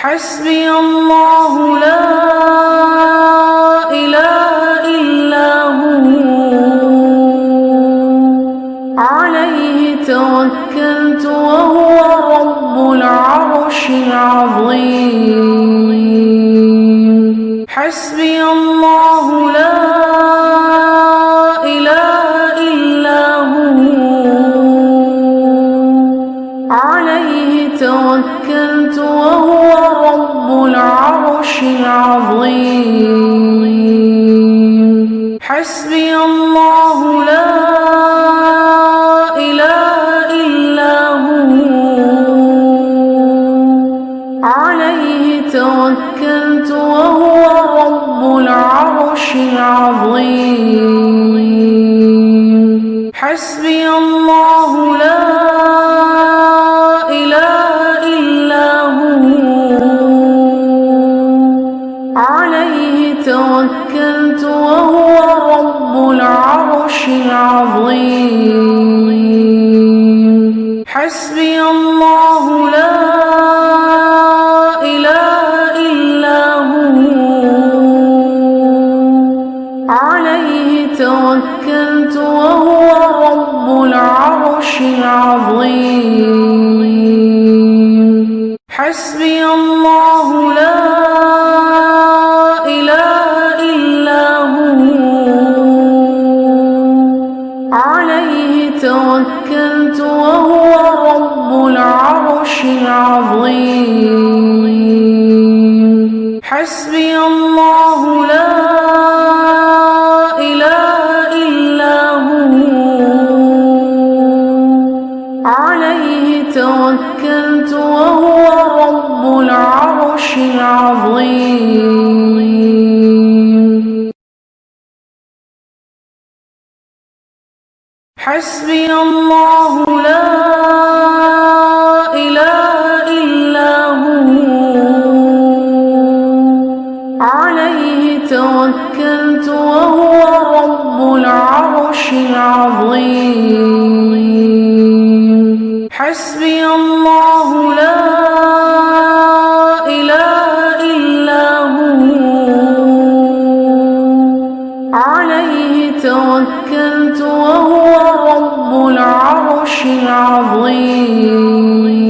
حسبي الله لا إله إلا هو. عليه توكلت وهو رب العرش العظيم. حسبي الله العرش العظيم حسبي الله لا إله إلا هو. عليه توكلت وهو رب العرش العظيم. حسبي الله عظيم. حسبي الله لا إله إلا هو. عليه توكلت وهو رب العرش العظيم. حسبي الله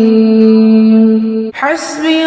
العظيم حسبي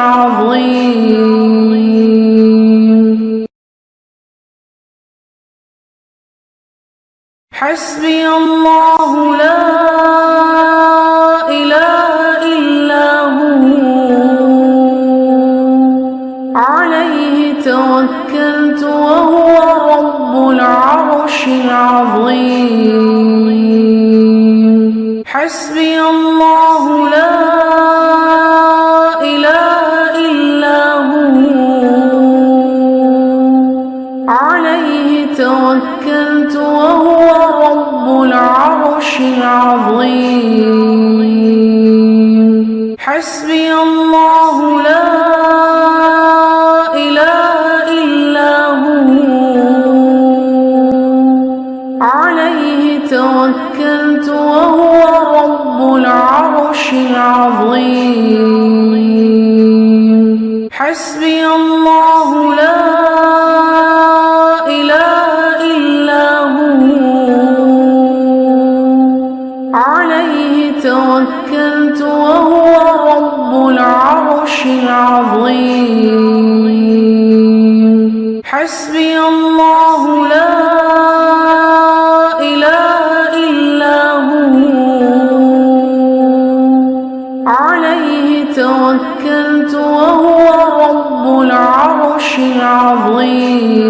عظيم توكلت وهو رب العرش العظيم. حسبي الله لا إله إلا هو. عليه توكلت وهو رب العرش العظيم.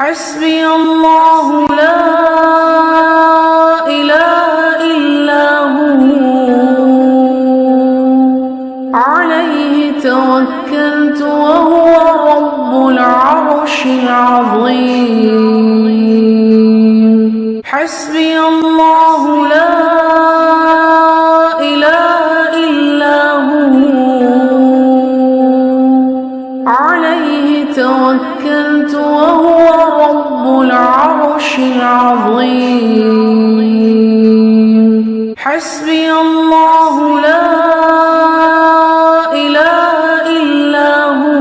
حسبي الله لا إله إلا هو. عليه توكلت وهو رب العرش العظيم. العظيم. حسبي الله لا إله إلا هو.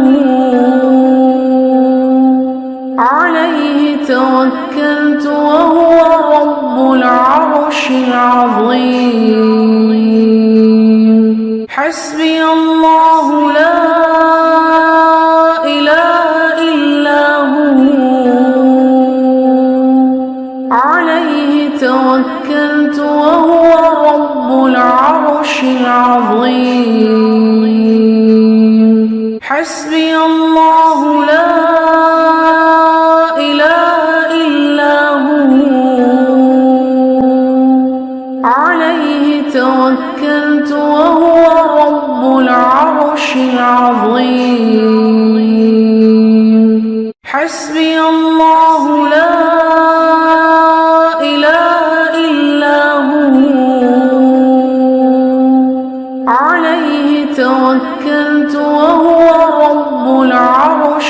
عليه توكلت وهو رب العرش العظيم. العظيم حسبي الله لا إله إلا هو. عليه توكلت وهو رب العرش العظيم. حسبي الله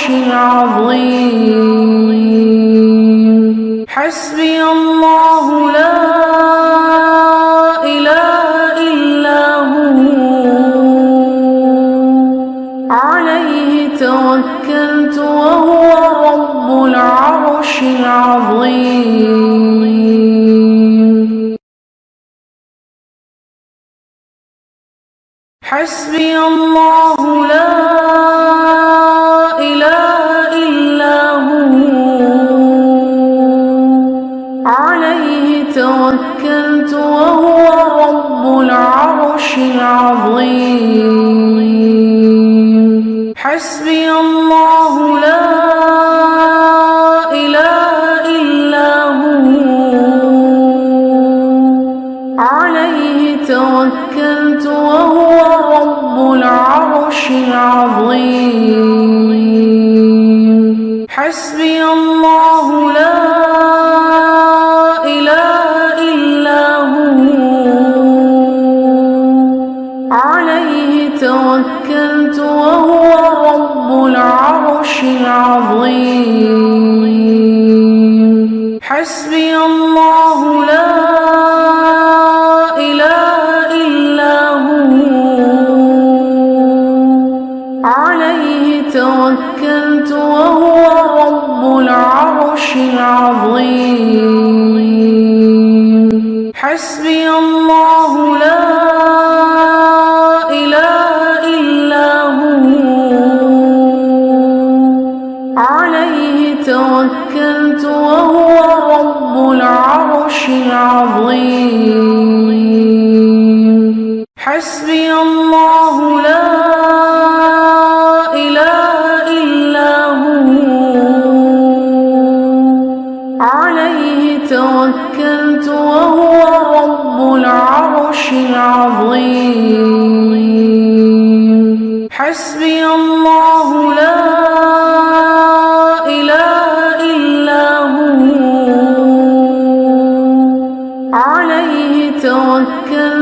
العظيم. حسبي الله لا إله إلا هو. عليه توكلت وهو رب العرش العظيم. حسبي الله العظيم حسبي الله لا إله إلا هو. عليه توكلت وهو رب العرش العظيم.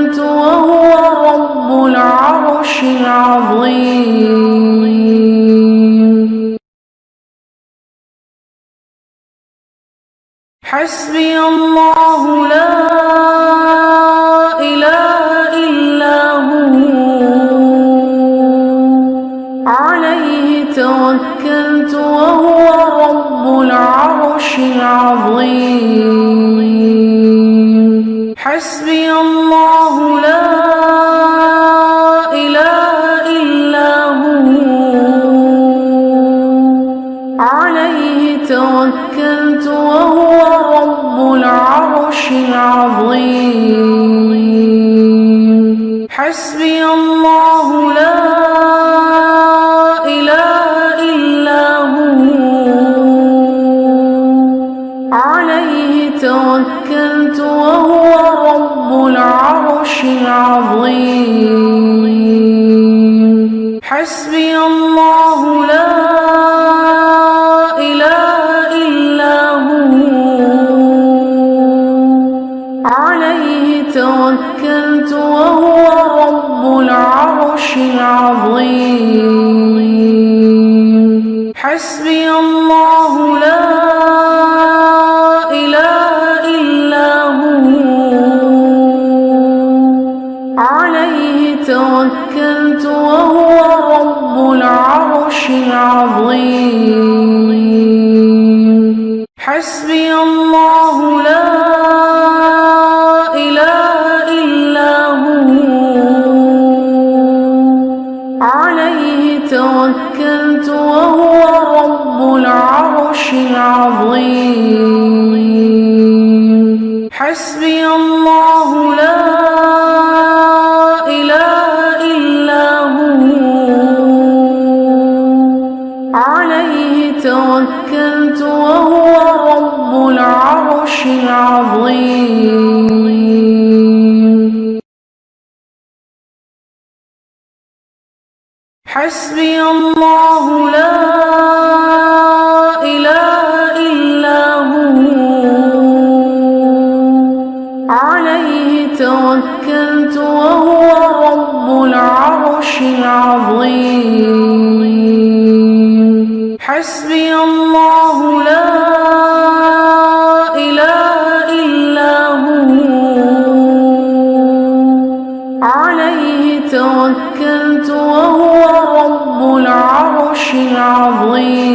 توكلت وهو رب العرش العظيم. حسبي الله لا إله إلا هو. عليه توكلت وهو رب العرش العظيم. حسبي عظيم. حسبي الله لا إله إلا هو. عليه توكلت وهو رب العرش العظيم. أنت وهو رب العرش العظيم. حسبي الله لا إله إلا هو. عليه توكلت وهو رب العرش العظيم. حسبي الله لا إله إلا هو. عليه توكلت وهو رب العرش العظيم.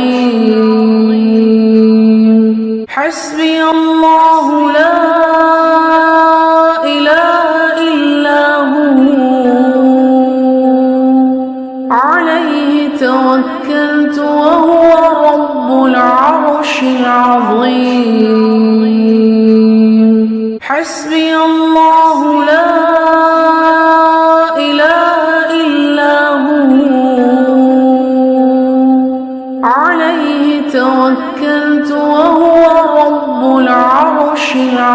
عظيم حسبي الله لا إله إلا هو. عليه توكلت وهو رب العرش العظيم.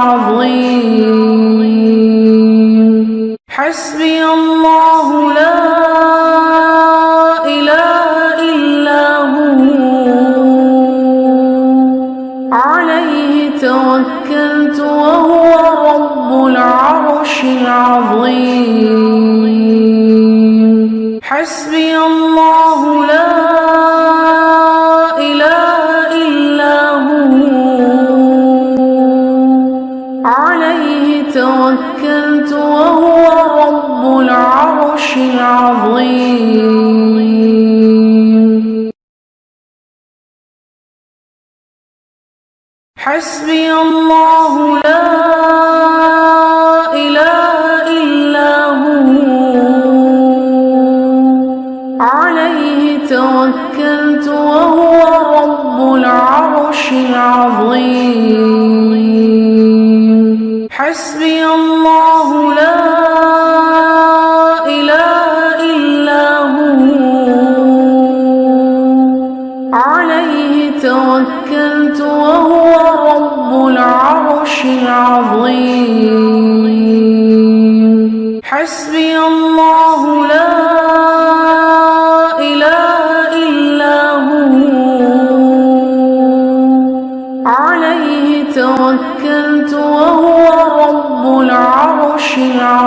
عظيم. حسبي الله لا إله إلا هو. عليه توكلت وهو رب العرش العظيم.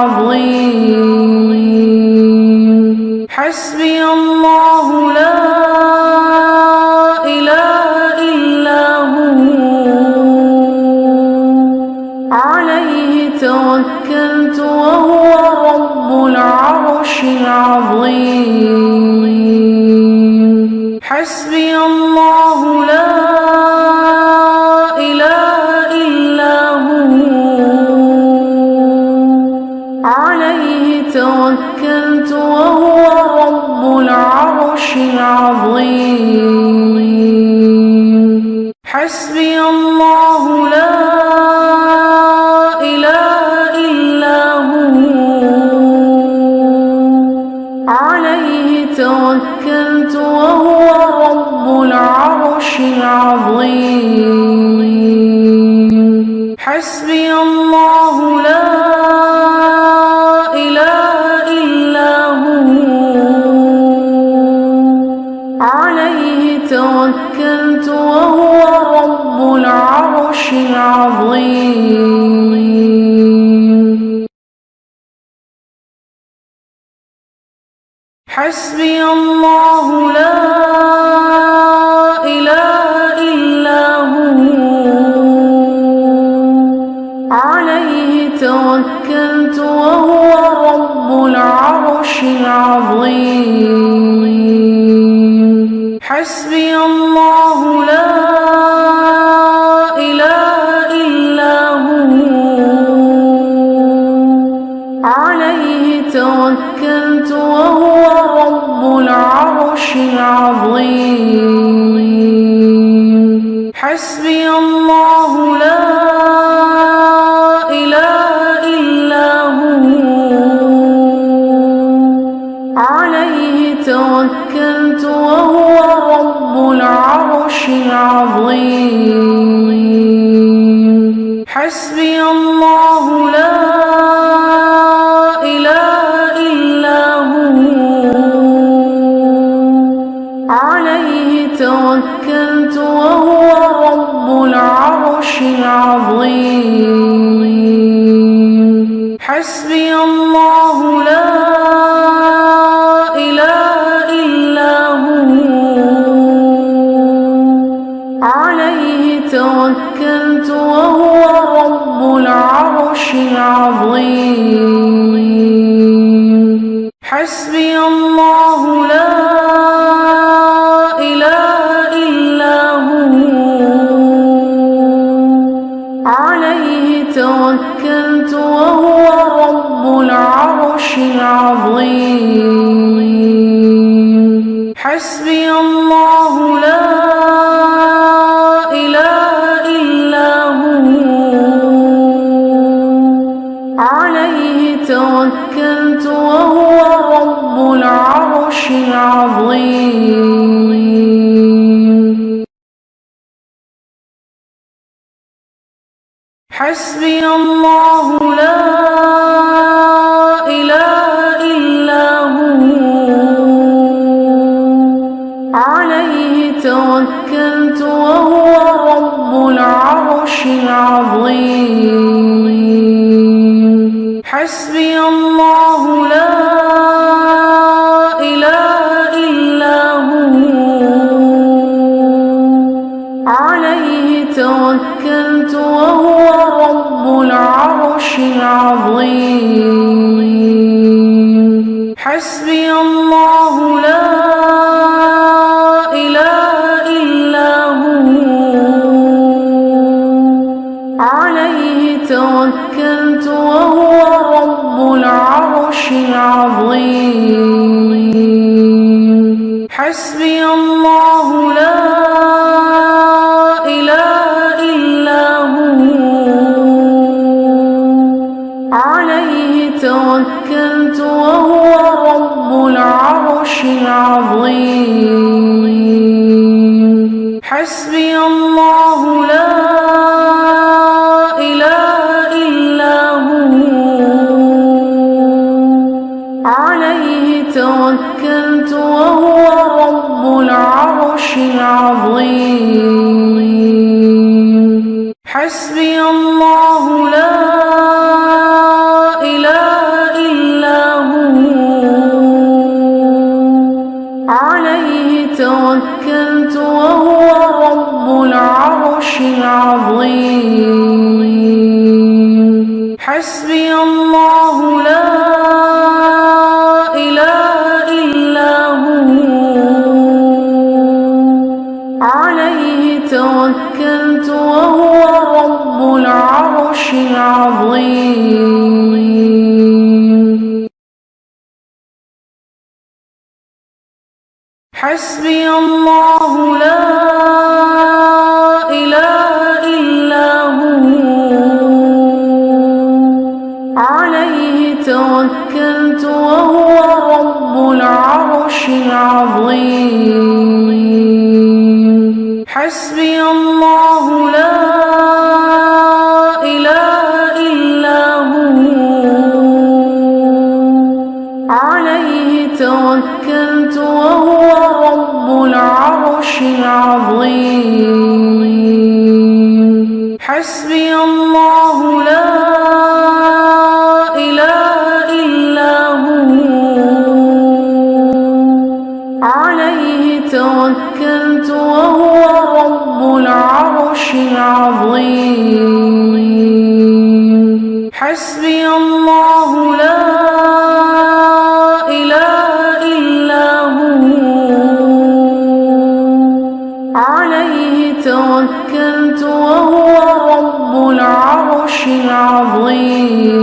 عظيم حسب حسبي الله لا إله إلا هو. عليه توكلت وهو رب العرش العظيم. حسبي الله العرش العظيم. حسبي الله لا إله إلا هو. عليه توكلت وهو رب العرش العظيم. العظيم حسبي الله لا إله إلا هو. عليه توكلت وهو رب العرش العظيم. حسبي الله العظيم حسبي الله لا إله إلا هو. عليه توكلت وهو رب العرش العظيم. العظيم حسبي الله لا إله إلا هو. عليه توكلت وهو رب العرش العظيم. رب العرش العظيم. حسبي الله لا إله إلا هو. عليه توكلت وهو رب العرش العظيم. حسبي الله العرش العظيم. حسبي الله لا إله إلا هو. عليه توكلت وهو رب العرش العظيم. حسبي آمنت وهو رب العرش العظيم.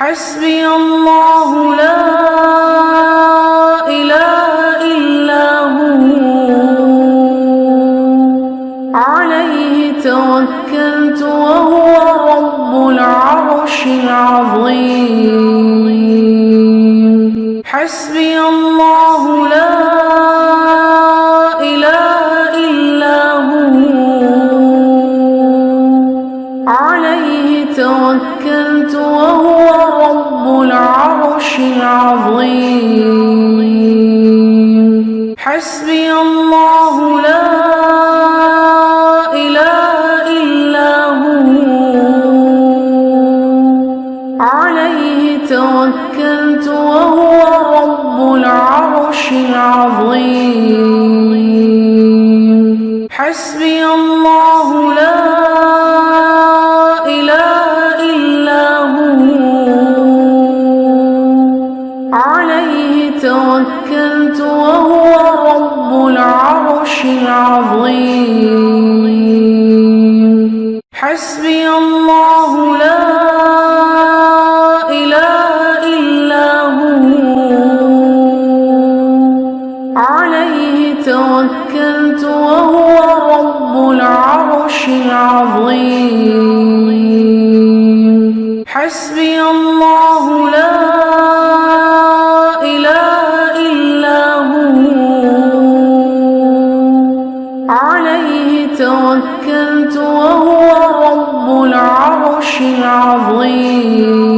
حسبي الله توكلت وهو رب العرش العظيم. حسبي الله لا إله إلا هو. عليه توكلت وهو رب العرش العظيم.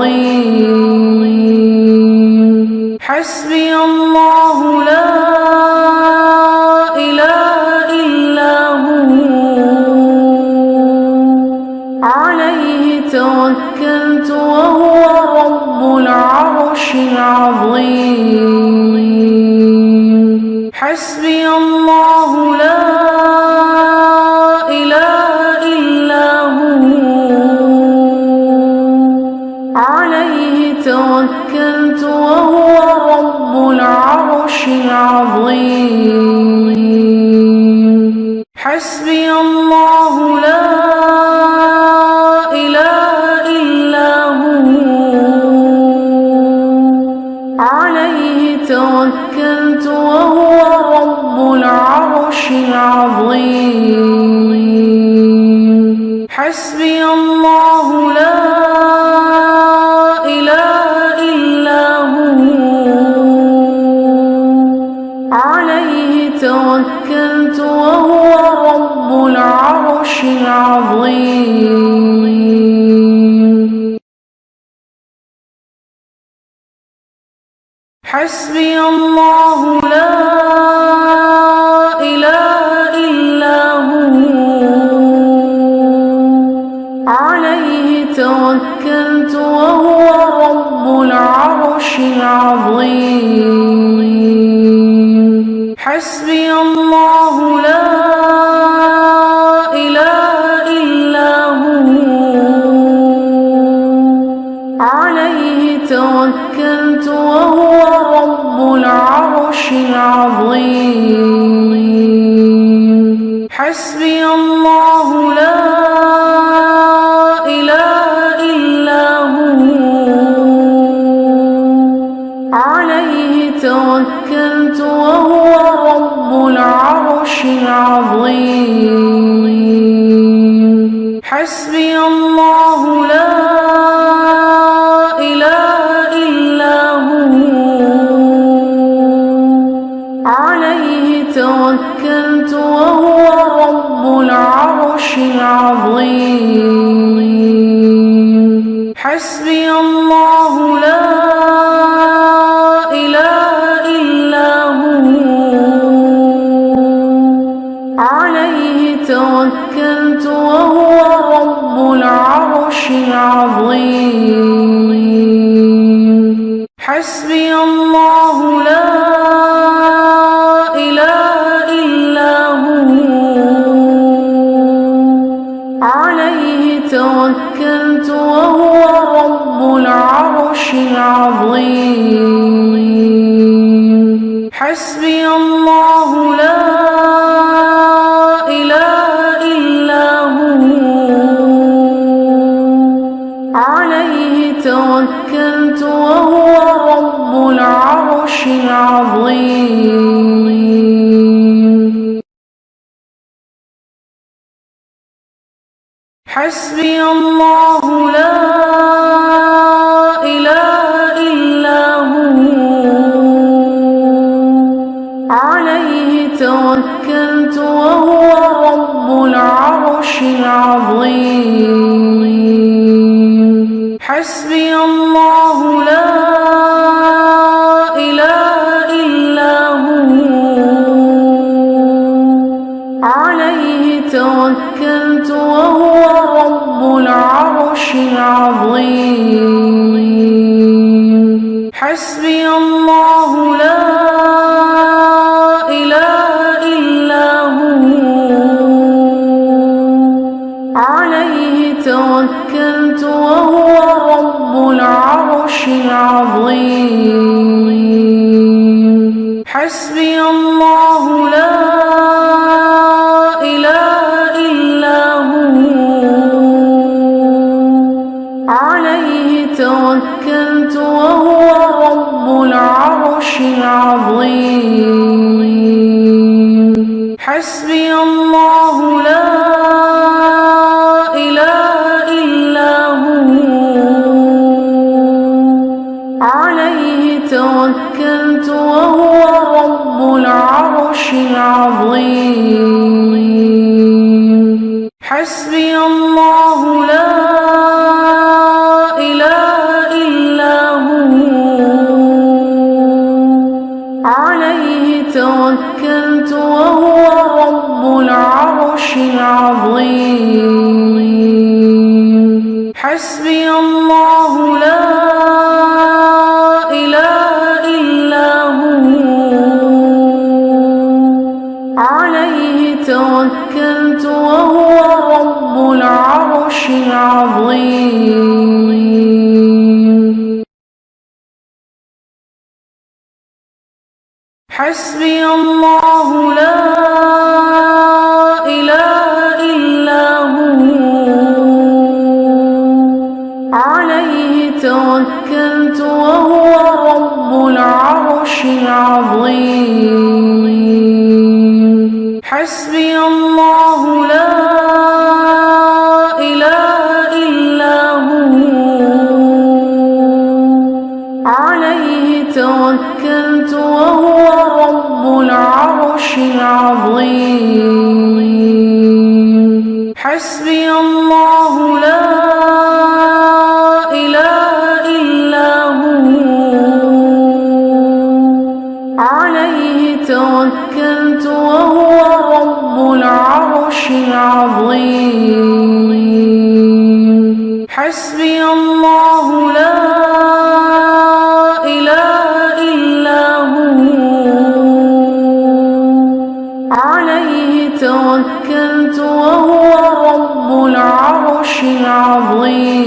only حسبي الله لا إله إلا هو. عليه توكلت وهو رب العرش العظيم. العظيم حسبي الله لا إله إلا هو. عليه توكلت وهو رب العرش العظيم. عليه توكلت وهو رب العرش العظيم. حسبي الله لا إله إلا هو. عليه توكلت وهو رب العرش العظيم. عظيم حسن وهو رب العرش العظيم.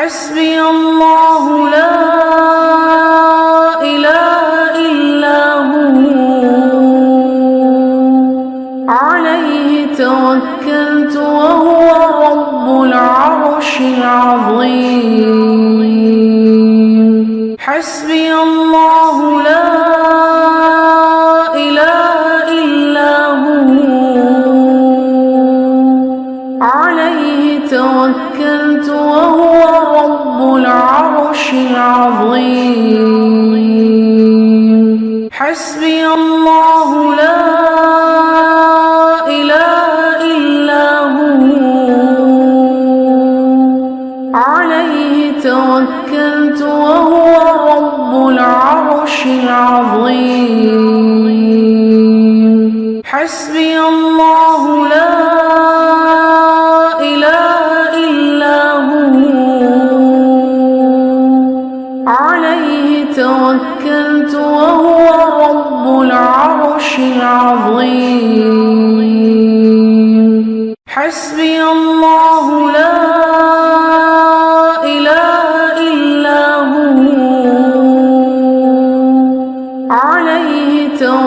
حسبي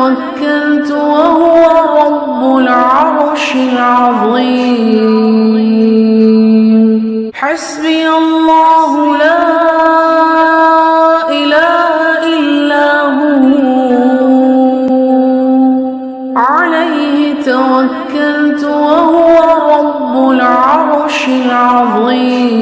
توكلت وهو رب العرش العظيم. حسبي الله لا إله إلا هو. عليه توكلت وهو رب العرش العظيم.